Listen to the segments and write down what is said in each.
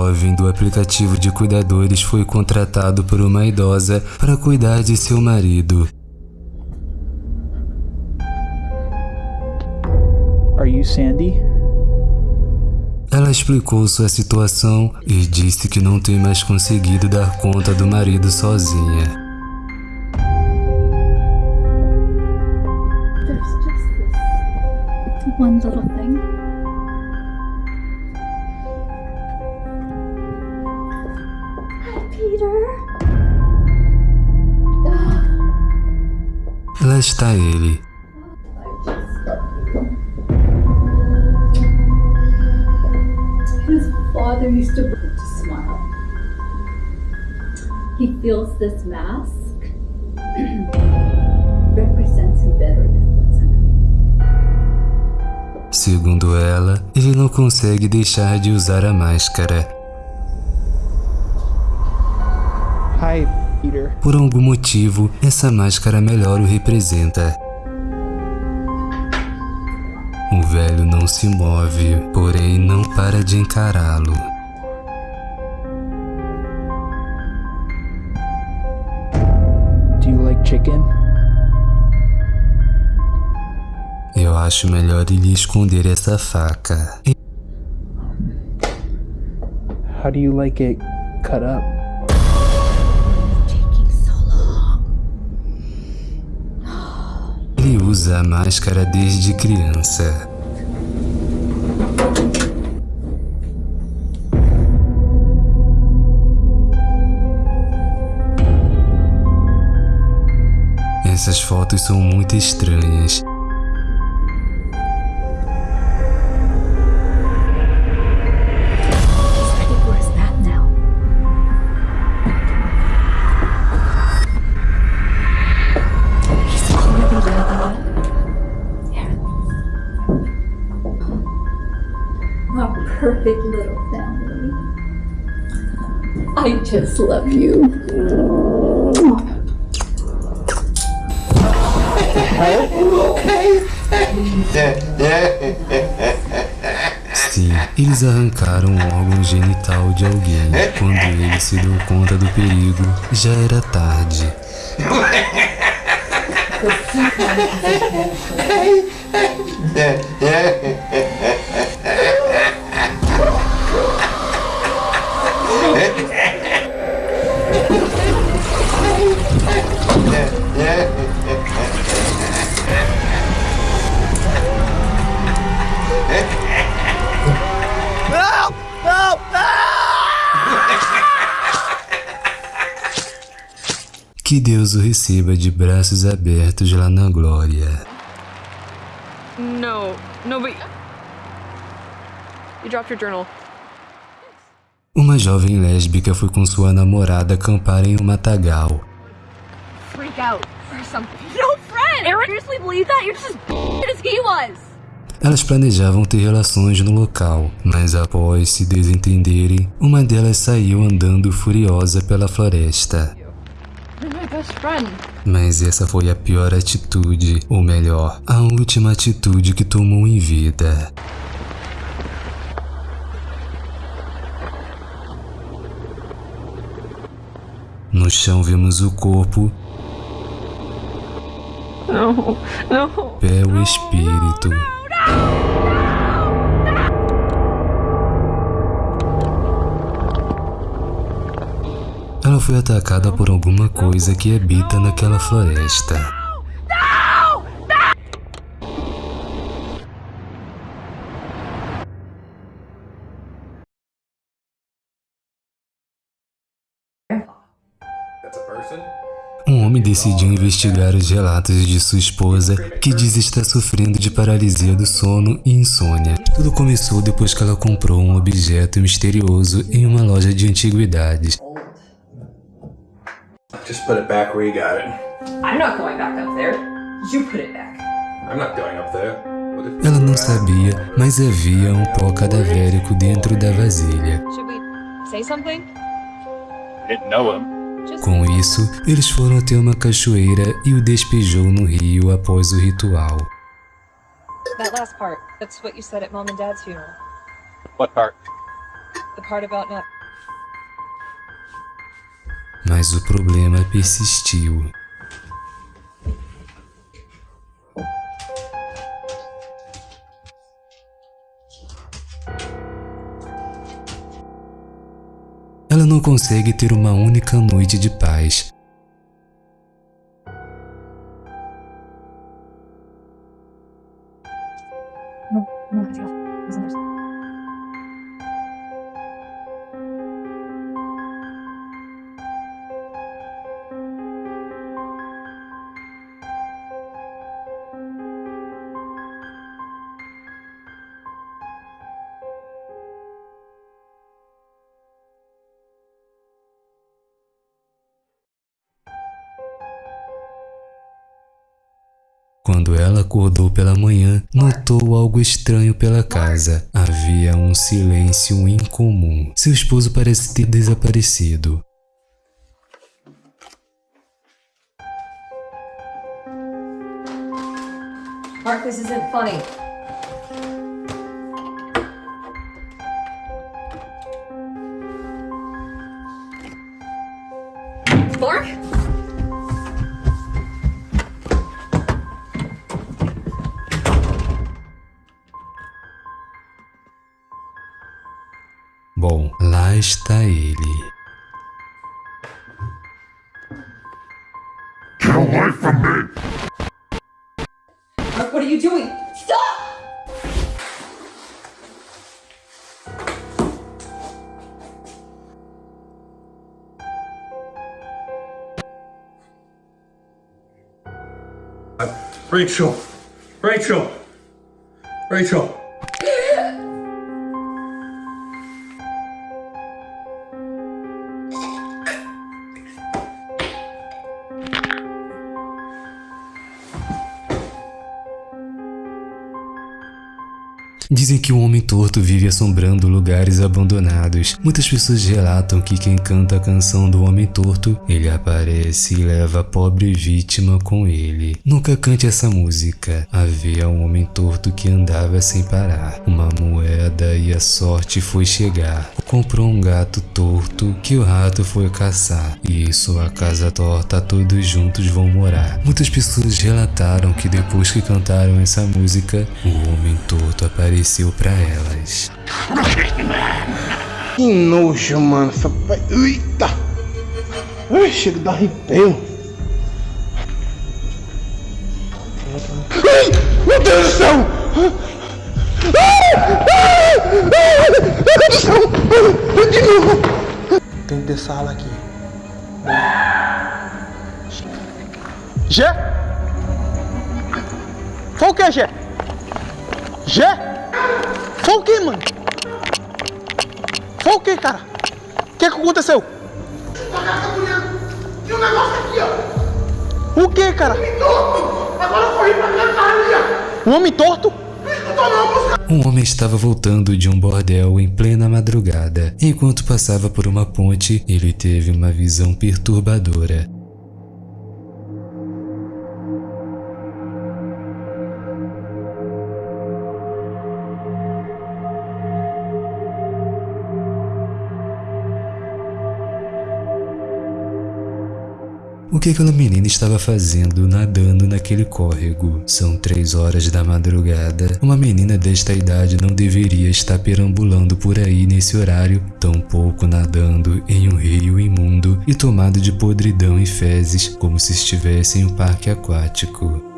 jovem do aplicativo de cuidadores foi contratado por uma idosa para cuidar de seu marido. Are you Sandy? Ela explicou sua situação e disse que não tem mais conseguido dar conta do marido sozinha. Lá está ele. His father used to smile. He feels this mask represents him better than. Segundo ela, ele não consegue deixar de usar a máscara. Por algum motivo, essa máscara melhor o representa. O velho não se move, porém não para de encará-lo. Eu acho melhor ele esconder essa faca. How do you like it cut up? Usa a máscara desde criança. Essas fotos são muito estranhas. Perfect little family. I just love you. Sim, eles arrancaram o órgão genital de alguém. Quando ele se deu conta do perigo, já era tarde. Que Deus o receba de braços abertos lá na glória. No, no, but you dropped your journal. Uma jovem lésbica foi com sua namorada acampar em um matagal. Freak out or something. No friend. Aaron, seriously believe that? You're just as as he was. Elas planejavam ter relações no local, mas após se desentenderem, uma delas saiu andando furiosa pela floresta. You're my best friend. Mas essa foi a pior atitude, ou melhor, a última atitude que tomou em vida. No chão vemos o corpo, No, no. pé o espírito. Foi atacada por alguma coisa que habita naquela floresta. Um homem decidiu investigar os relatos de sua esposa, que diz estar sofrendo de paralisia do sono e insônia. Tudo começou depois que ela comprou um objeto misterioso em uma loja de antiguidades. Just put it back where you got it. I'm not going back up there. You put it back. I'm not going up there. What if Ela não sabia, mas havia um pó cadavérico dentro da vasilha. Should we say something? didn't know him. Just Com isso, eles foram até uma cachoeira e o despejou no rio após o ritual. that last part. That's what you said at mom and dad's funeral. What part? The part about not mas o problema persistiu. Ela não consegue ter uma única noite de paz. Quando ela acordou pela manhã, notou algo estranho pela casa. Havia um silêncio incomum. Seu esposo parece ter desaparecido. Mark, this isn't funny. Bom, lá está ele. Mark, what are you doing? Stop! Uh, Rachel! Rachel! Rachel! Dizem que o homem torto vive assombrando lugares abandonados. Muitas pessoas relatam que quem canta a canção do homem torto, ele aparece e leva a pobre vítima com ele. Nunca cante essa música. Havia um homem torto que andava sem parar. Uma moeda e a sorte foi chegar. Comprou um gato torto que o rato foi caçar. E em sua casa torta todos juntos vão morar. Muitas pessoas relataram que depois que cantaram essa música, o homem torto apareceu para elas. Que nojo, mano. Essa... Eita! Ai, chega dar arrepio. Ai, meu Deus do céu! Ai, Meu Deus do céu! De novo! Tem que ter sala aqui. Foi o que, Gé? Gé? Foi o que, mano? Foi o que, cara? O que, que aconteceu? Tinha um negócio aqui, ó. O que, cara? Torto. Agora eu corri pra ali, ó. Um homem torto? Um homem estava voltando de um bordel em plena madrugada. Enquanto passava por uma ponte, ele teve uma visão perturbadora. O que aquela menina estava fazendo nadando naquele córrego? São três horas da madrugada. Uma menina desta idade não deveria estar perambulando por aí nesse horário, tampouco nadando em um rio imundo e tomado de podridão e fezes, como se estivesse em um parque aquático.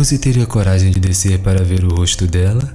Você teria coragem de descer para ver o rosto dela?